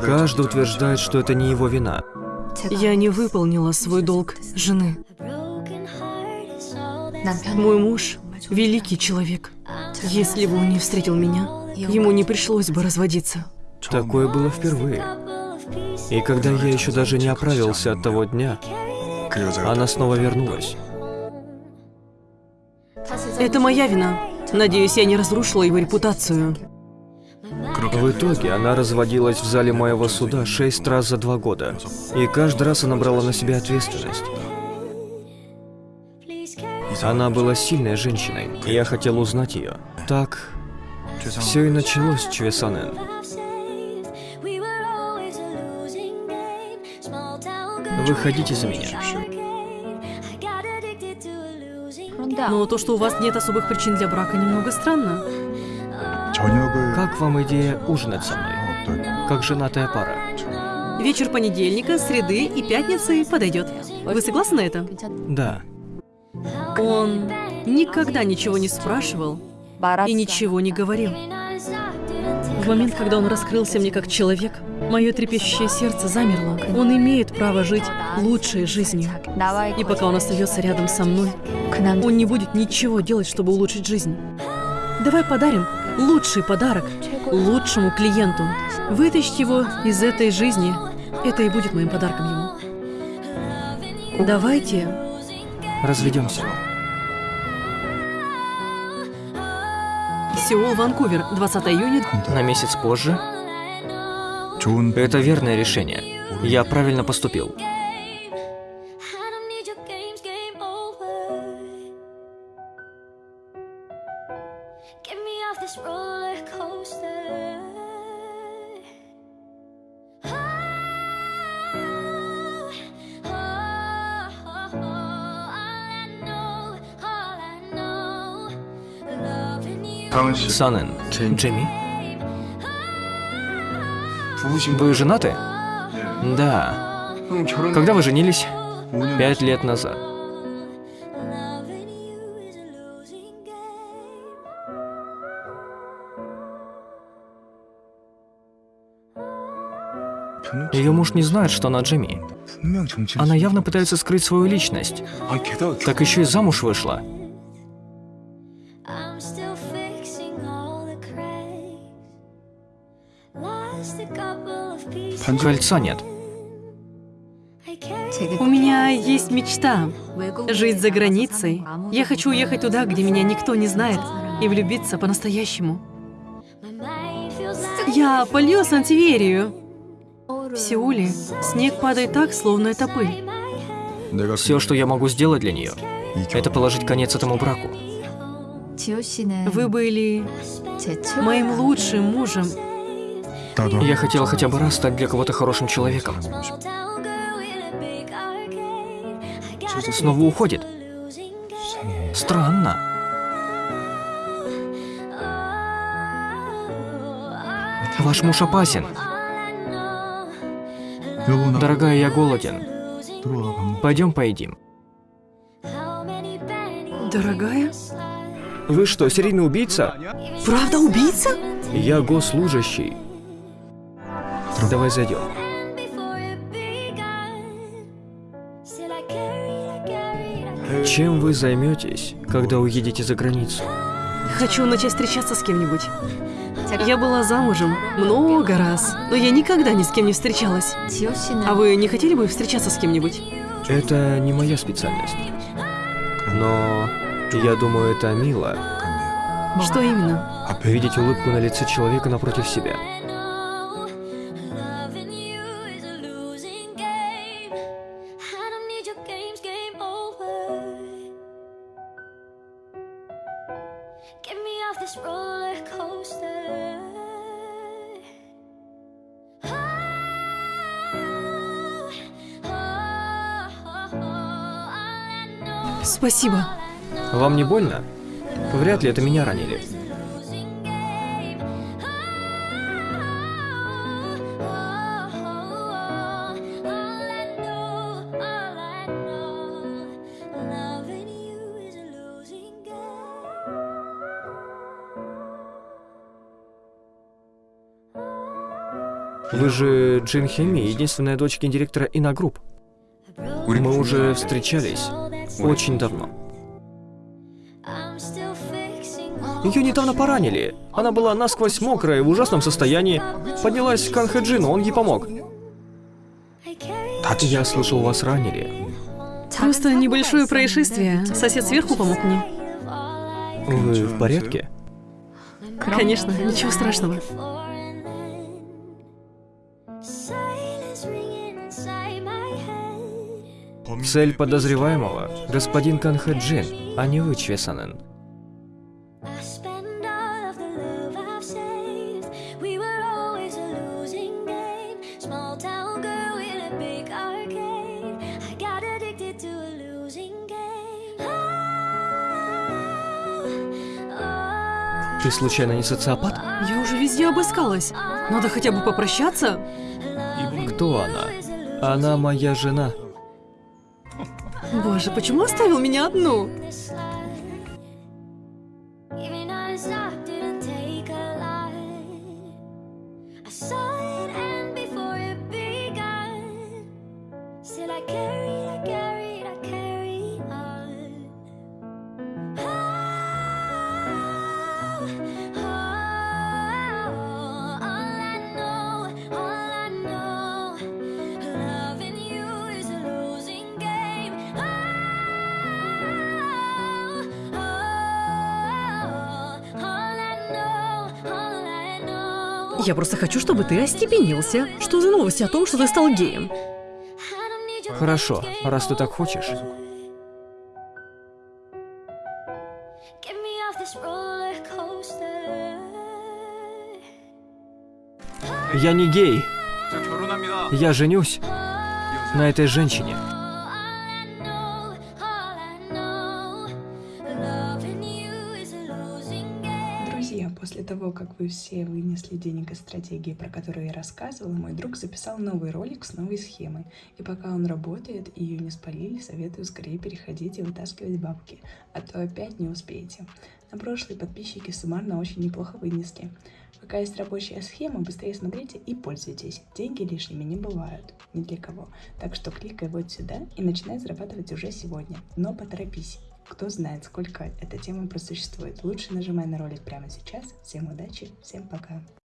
Каждый утверждает, что это не его вина. Я не выполнила свой долг жены. Мой муж – великий человек. Если бы он не встретил меня, ему не пришлось бы разводиться. Такое было впервые. И когда я еще даже не оправился от того дня, она снова вернулась. Это моя вина. Надеюсь, я не разрушила его репутацию. В итоге она разводилась в зале моего суда шесть раз за два года. И каждый раз она брала на себя ответственность. Она была сильной женщиной, и я хотел узнать ее. Так, все и началось, Чвесанен. Выходите за меня. Но то, что у вас нет особых причин для брака, немного странно. Как вам идея ужинать со мной? Как женатая пара. Вечер понедельника, среды и пятницы подойдет. Вы согласны на это? Да. Он никогда ничего не спрашивал и ничего не говорил. В момент, когда он раскрылся мне как человек, мое трепещущее сердце замерло. Он имеет право жить лучшей жизнью. И пока он остается рядом со мной, он не будет ничего делать, чтобы улучшить жизнь. Давай подарим лучший подарок лучшему клиенту. Вытащить его из этой жизни. Это и будет моим подарком ему. Давайте Разведемся. Сеул, Ванкувер, 20 июня. На месяц позже. Это верное решение. Я правильно поступил. off this roller coaster. Oh, oh, oh Санен, Джимми? Вы женаты? Да. Ну, Когда вы женились? Пять лет назад. Ее муж не знает, что она Джимми. Она явно пытается скрыть свою личность. Так еще и замуж вышла. Кольца нет. У меня есть мечта — жить за границей. Я хочу уехать туда, где меня никто не знает, и влюбиться по-настоящему. Я полью Сантиверию. В Сеуле снег падает так, словно это пыль. Все, что я могу сделать для нее, это положить конец этому браку. Вы были моим лучшим мужем. Я хотел хотя бы раз стать для кого-то хорошим человеком. Снова уходит. Странно. Ваш муж опасен. Дорогая, я голоден. Пойдем поедим. Дорогая? Вы что, серийный убийца? Правда убийца? Я госслужащий. Давай зайдем. Чем вы займетесь, когда уедете за границу? Хочу начать встречаться с кем-нибудь. Я была замужем много раз, но я никогда ни с кем не встречалась. А вы не хотели бы встречаться с кем-нибудь? Это не моя специальность. Но я думаю, это мило. Что именно? Видеть улыбку на лице человека напротив себя. Off this roller coaster. Oh, oh, oh, oh. All I know, Спасибо. Вам не больно? Вряд ли это меня ранили. Вы же Джин Хеми, единственная дочь гендиректора Иногрупп. Мы уже встречались очень давно. Ее недавно поранили. Она была насквозь мокрая, в ужасном состоянии. Поднялась к Анхэджину, он ей помог. Я слышал, вас ранили. Просто небольшое происшествие. Сосед сверху помог мне. Вы в порядке? Конечно, ничего страшного. Got addicted to a losing game. Oh, oh, Ты случайно не социопат? Я уже везде обыскалась. Надо хотя бы попрощаться. Кто она? Она моя жена. Боже, почему оставил меня одну? I carried, Я просто хочу, чтобы ты остепенился. Что за новости о том, что ты стал геем? Хорошо, раз ты так хочешь. Я не гей. Я женюсь на этой женщине. Того, как вы все вынесли денег из стратегии, про которую я рассказывала, мой друг записал новый ролик с новой схемой. И пока он работает и ее не спалили, советую скорее переходить и вытаскивать бабки, а то опять не успеете. На прошлые подписчики суммарно очень неплохо вынесли. Пока есть рабочая схема, быстрее смотрите и пользуйтесь. Деньги лишними не бывают, ни для кого. Так что кликай вот сюда и начинай зарабатывать уже сегодня. Но поторопись. Кто знает, сколько эта тема просуществует. Лучше нажимай на ролик прямо сейчас. Всем удачи, всем пока.